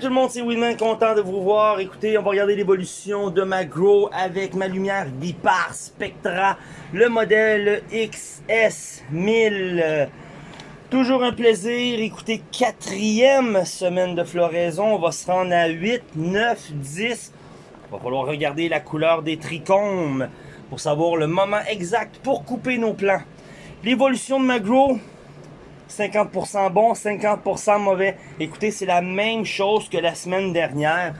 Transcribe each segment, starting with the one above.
Tout le monde, c'est Winman, content de vous voir. Écoutez, on va regarder l'évolution de ma Grow avec ma lumière Bipar Spectra, le modèle XS1000. Toujours un plaisir. Écoutez, quatrième semaine de floraison. On va se rendre à 8, 9, 10. Il va falloir regarder la couleur des trichomes pour savoir le moment exact pour couper nos plants. L'évolution de ma Grow, 50% bon, 50% mauvais. Écoutez, c'est la même chose que la semaine dernière.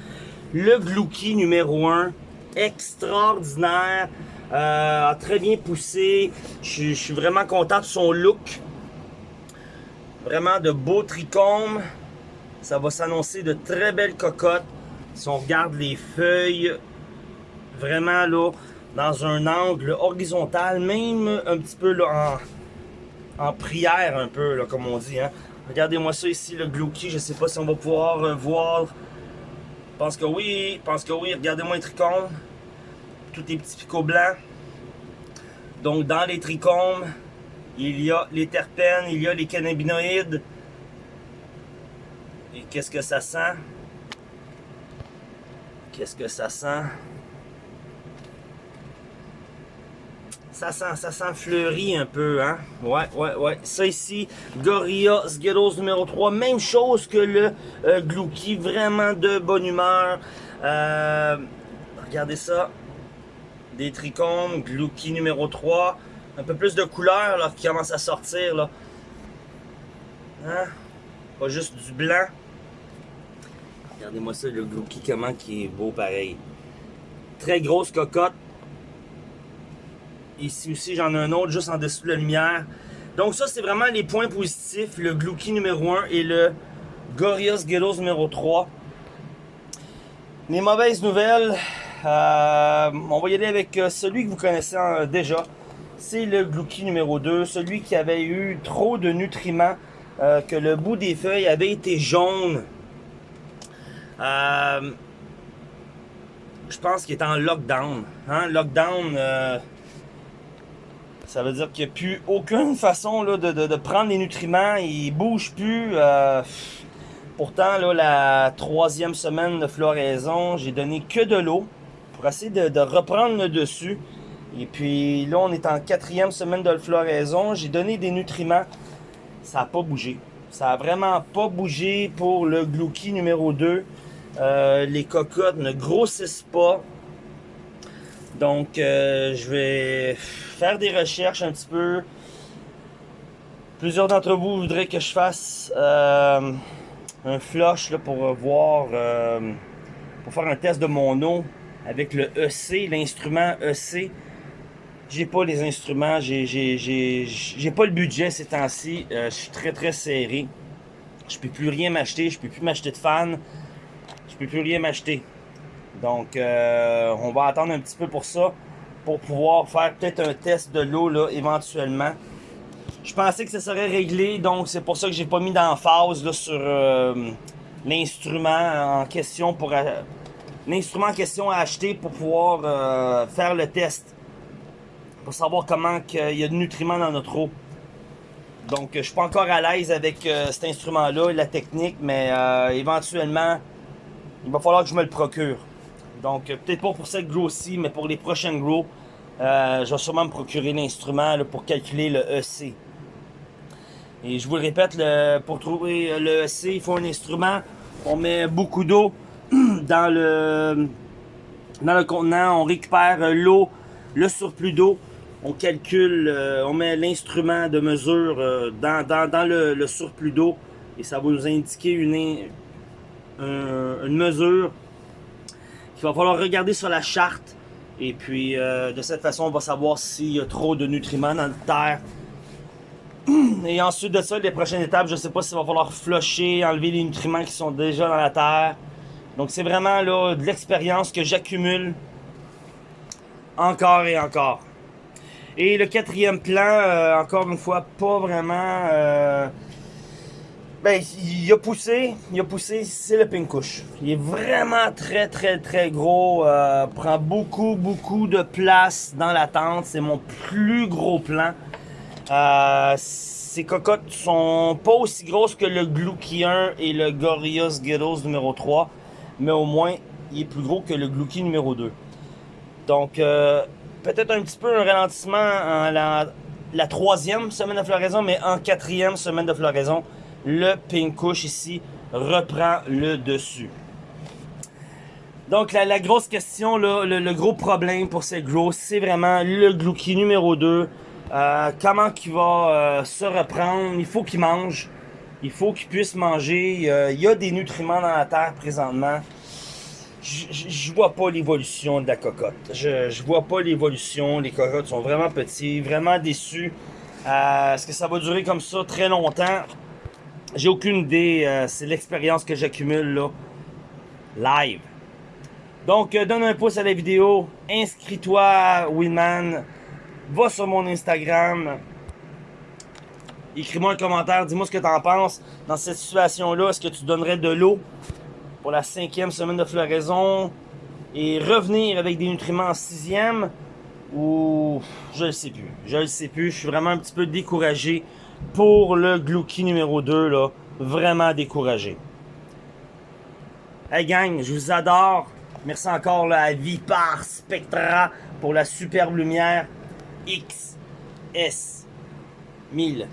Le Glouki numéro 1, extraordinaire, euh, très bien poussé. Je, suis vraiment content de son look. Vraiment de beaux trichomes. Ça va s'annoncer de très belles cocottes. Si on regarde les feuilles, vraiment là, dans un angle horizontal, même un petit peu là, en, prière un peu, comme on dit. Hein. Regardez-moi ça ici, le Glouki. Je sais pas si on va pouvoir euh, voir. Pense que oui, pense que oui. Regardez-moi les trichomes. Tous les petits picots blancs. Donc, dans les trichomes, il y a les terpènes, il y a les cannabinoïdes. Et qu'est-ce que ça sent? Qu'est-ce que ça sent? Ça sent, ça fleuri un peu, hein? Ouais, ouais, ouais. Ça ici, Gorilla Skittles numéro 3. Même chose que le euh, Glouki. Vraiment de bonne humeur. Euh, regardez ça. Des trichomes. Glouki numéro 3. Un peu plus de couleur, là, qui commence à sortir, là. Hein? Pas juste du blanc. Regardez-moi ça, le Glouki, comment qui est beau pareil. Très grosse cocotte. Ici aussi, j'en ai un autre juste en dessous de la lumière. Donc ça, c'est vraiment les points positifs. Le Glouki numéro 1 et le Gorios Gelos numéro 3. Les mauvaises nouvelles, euh, on va y aller avec euh, celui que vous connaissez euh, déjà. C'est le Glouki numéro 2, celui qui avait eu trop de nutriments, que le bout des feuilles avait été jaune. je pense qu'il est en lockdown. Hein? Lockdown, ça veut dire qu'il n'y a plus aucune façon de, prendre les nutriments. Il bouge plus. Euh, pourtant, là, la troisième semaine de floraison, j'ai donné que de l'eau pour essayer de, reprendre le dessus. Et puis là, on est en quatrième semaine de floraison. J'ai donné des nutriments. Ça n'a pas bougé. Ça n'a vraiment pas bougé pour le Glouki numéro 2. Euh, les cocottes ne grossissent pas. Donc, euh, je vais faire des recherches un petit peu. Plusieurs d'entre vous voudraient que je fasse euh, un flush pour voir, euh, pour faire un test de mon eau avec le EC, l'instrument EC. J'ai pas les instruments, j'ai pas le budget ces temps-ci. je suis très très serré. Je peux plus rien m'acheter, je peux plus m'acheter de fans. Je peux plus rien m'acheter. Donc, euh, on va attendre un petit peu pour ça, pour pouvoir faire peut-être un test de l'eau là éventuellement. Je pensais que ça serait réglé, donc c'est pour ça que j'ai pas mis d'emphase sur euh, l'instrument en question pour euh, l'instrument en question à acheter pour pouvoir faire le test, pour savoir comment il y a de nutriments dans notre eau. Donc, je suis pas encore à l'aise avec cet instrument-là, la technique, mais éventuellement, il va falloir que je me le procure. Donc, euh, peut-être pas pour cette grow-ci, mais pour les prochaines grow, euh, je vais sûrement me procurer l'instrument pour calculer le EC. Et je vous le répète, pour trouver le EC, il faut un instrument. On met beaucoup d'eau dans le, dans le contenant. On récupère l'eau, le surplus d'eau. On calcule, euh, on met l'instrument de mesure dans, le, surplus d'eau. Et ça va nous indiquer une, une mesure il va falloir regarder sur la charte. Et puis, euh, de cette façon, on va savoir s'il y a trop de nutriments dans la terre. Et ensuite de ça, les prochaines étapes, je sais pas s'il va falloir flusher, enlever les nutriments qui sont déjà dans la terre. Donc, c'est vraiment de l'expérience que j'accumule encore et encore. Et le quatrième plan, euh, encore une fois, pas vraiment... Euh, ben, il a poussé, il a poussé, c'est le pinkouche. Il est vraiment très, très, très gros. Euh, prend beaucoup, beaucoup de place dans la tente. C'est mon plus gros plan. Euh, ces cocottes sont pas aussi grosses que le Glucky 1 et le Gorilla Skittles numéro 3, mais au moins, il est plus gros que le Glucky numéro 2. Donc, euh, peut-être un petit peu un ralentissement en la, la troisième semaine de floraison, mais en quatrième semaine de floraison, le Pink Kush ici reprend le dessus. Donc, la, grosse question, le, gros problème pour ces gros, c'est vraiment le Glouki numéro 2. Euh, comment il va euh, se reprendre? Il faut qu'il mange. Il faut qu'il puisse manger. il y a des nutriments dans la terre présentement. Je vois pas l'évolution de la cocotte. Je, je vois pas l'évolution. Les cocottes sont vraiment petits, vraiment déçus. Euh, est-ce que ça va durer comme ça très longtemps? J'ai aucune idée. c'est l'expérience que j'accumule là. Live. Donc, euh, donne un pouce à la vidéo, inscris-toi Winman, va sur mon Instagram, écris-moi un commentaire, dis-moi ce que tu en penses. Dans cette situation-là, est-ce que tu donnerais de l'eau pour la cinquième semaine de floraison et revenir avec des nutriments en sixième? Ou je ne sais plus. Je ne sais plus. Je suis vraiment un petit peu découragé pour le Glouki numéro 2. Là. Vraiment découragé. Hey gang, je vous adore. Merci encore là, à Vipar Spectra pour la superbe lumière XS 1000.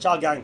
Ciao gang